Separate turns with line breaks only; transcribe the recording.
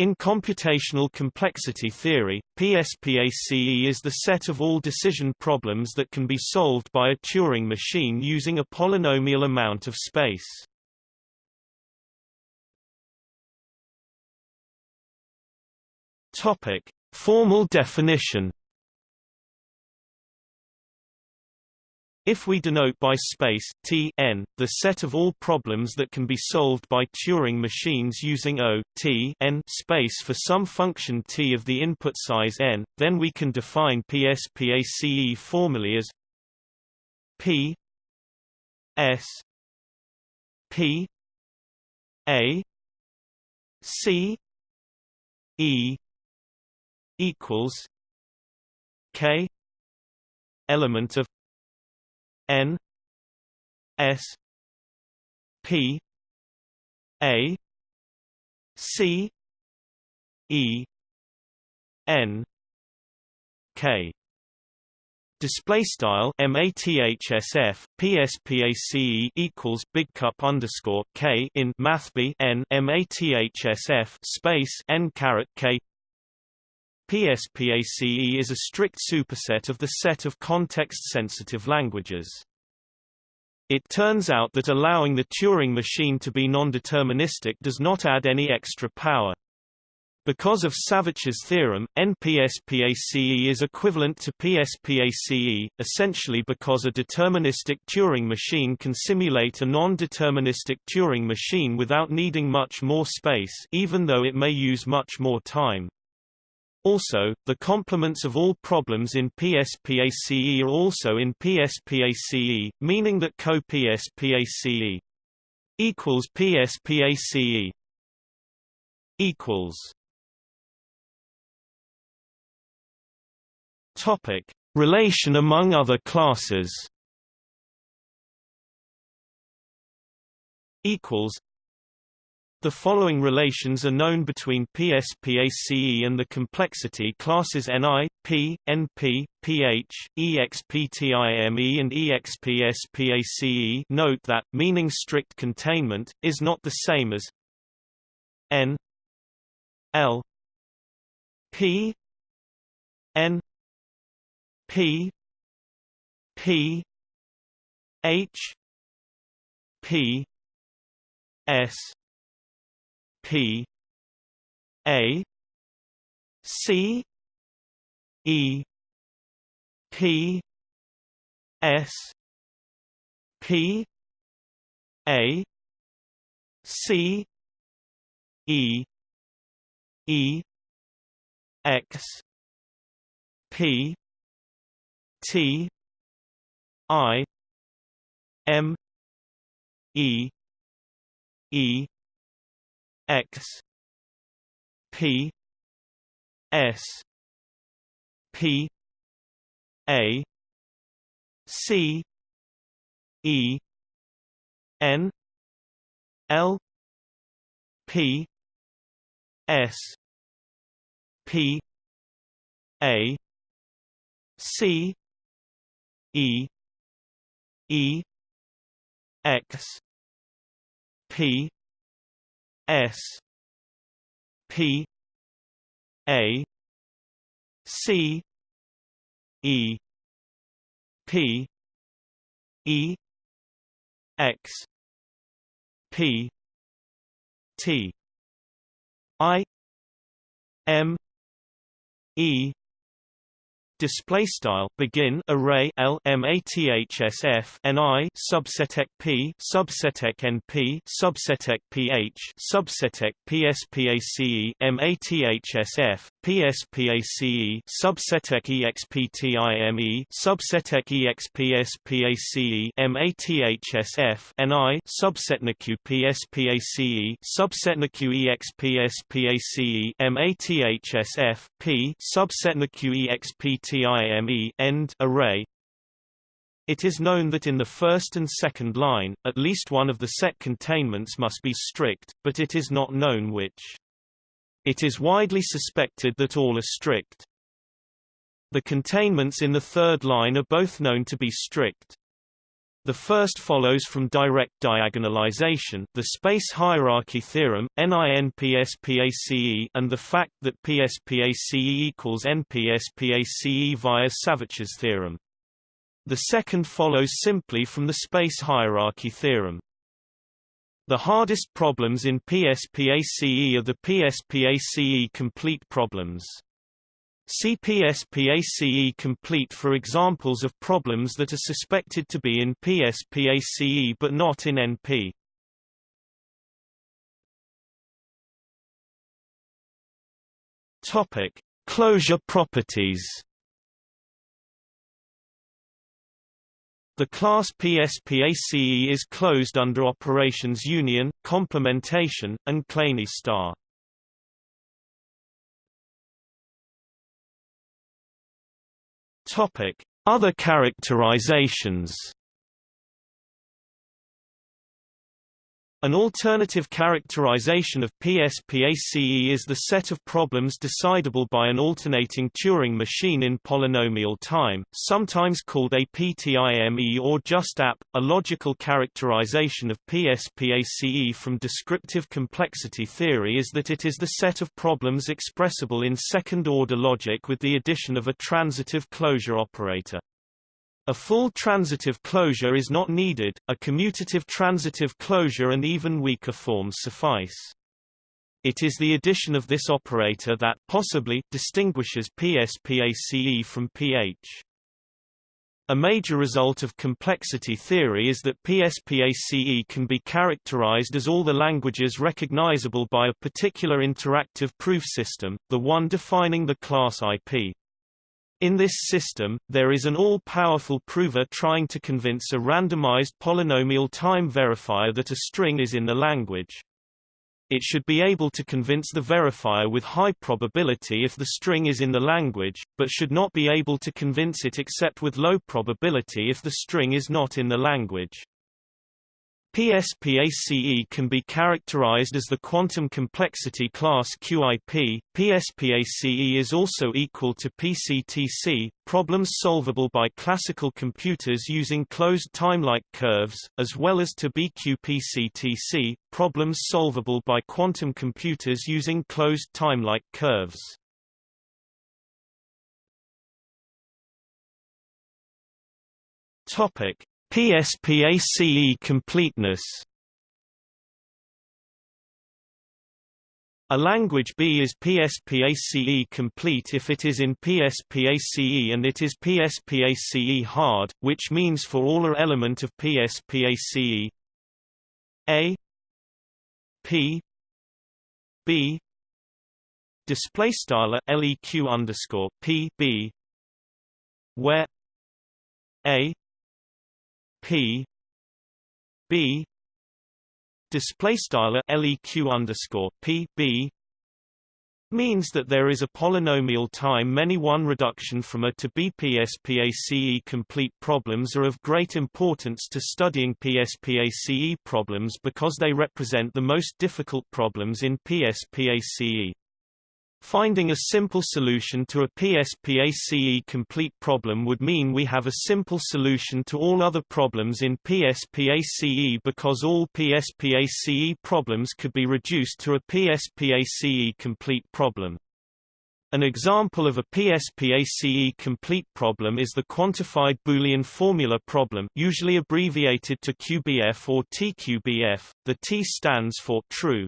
In computational complexity theory, PSPACE is the set of all decision problems that can be solved by a Turing machine using a polynomial amount of space. Topic: Formal definition If we denote by space T n the set of all problems that can be solved by Turing machines using O T n space for some function t of the input size n, then we can define PSPACE formally as P S P A C E equals K element of N S P A C E N K Display style mathsf pspace equals big cup underscore k in mathb n mathsf space n caret k PSPACE is a strict superset of the set of context-sensitive languages. It turns out that allowing the Turing machine to be non-deterministic does not add any extra power. Because of Savitch's theorem, NPSPACE is equivalent to PSPACE, essentially because a deterministic Turing machine can simulate a non-deterministic Turing machine without needing much more space even though it may use much more time. Also, the complements of all problems in PSPACE are also in PSPACE, meaning that co-PSPACE equals PSPACE equals Topic: Relation among other classes. Equals the following relations are known between PSPACE and the complexity classes Ni, P, NP, pH, EXPTIME and EXPSPACE note that, meaning strict containment, is not the same as N L P N P P H P S P A C E P S P A C E E X P T I M E E X P S P A C E N L P S P A C E E X P S P A C E P E X P T I M E display style begin array l mathsf ni subsetek p subsetek np subsetek ph subsetek pspace mathsf pspace subsetek exptime subsetek expspace mathsf ni subsetneq pspace subsetneq expspace mathsf p subsetneq expt time end array it is known that in the first and second line, at least one of the set containments must be strict, but it is not known which. It is widely suspected that all are strict. The containments in the third line are both known to be strict. The first follows from direct diagonalization the space hierarchy theorem, NINPSPACE and the fact that PSPACE equals NPSPACE via Savitch's theorem. The second follows simply from the space hierarchy theorem. The hardest problems in PSPACE are the PSPACE complete problems. CPSPACE complete for examples of problems that are suspected to be in PSPACE but not in NP. Topic: Closure properties. The class PSPACE is closed under operations union, complementation, and Kleene star. Topic: Other characterizations. An alternative characterization of PSPACE is the set of problems decidable by an alternating Turing machine in polynomial time, sometimes called APTIME or just AP. A logical characterization of PSPACE from descriptive complexity theory is that it is the set of problems expressible in second-order logic with the addition of a transitive closure operator. A full transitive closure is not needed, a commutative transitive closure and even weaker forms suffice. It is the addition of this operator that possibly distinguishes PSPACE from PH. A major result of complexity theory is that PSPACE can be characterized as all the languages recognizable by a particular interactive proof system, the one defining the class IP. In this system, there is an all-powerful prover trying to convince a randomized polynomial time verifier that a string is in the language. It should be able to convince the verifier with high probability if the string is in the language, but should not be able to convince it except with low probability if the string is not in the language. PSPACE can be characterized as the quantum complexity class QIP. PSPACE is also equal to PCTC, problems solvable by classical computers using closed timelike curves, as well as to BQPCTC, problems solvable by quantum computers using closed timelike curves. Topic: PSPACE completeness. A language B is PSPACE complete if it is in PSPACE and it is PSPACE hard, which means for all a element of PSPACE A P B display style leq underscore P B where A P B display style leq underscore P B means that there is a polynomial time many one reduction from A to B. PSPACE complete problems are of great importance to studying PSPACE problems because they represent the most difficult problems in PSPACE. Finding a simple solution to a PSPACE complete problem would mean we have a simple solution to all other problems in PSPACE because all PSPACE problems could be reduced to a PSPACE complete problem. An example of a PSPACE complete problem is the quantified Boolean formula problem usually abbreviated to QBF or TQBF. The T stands for true,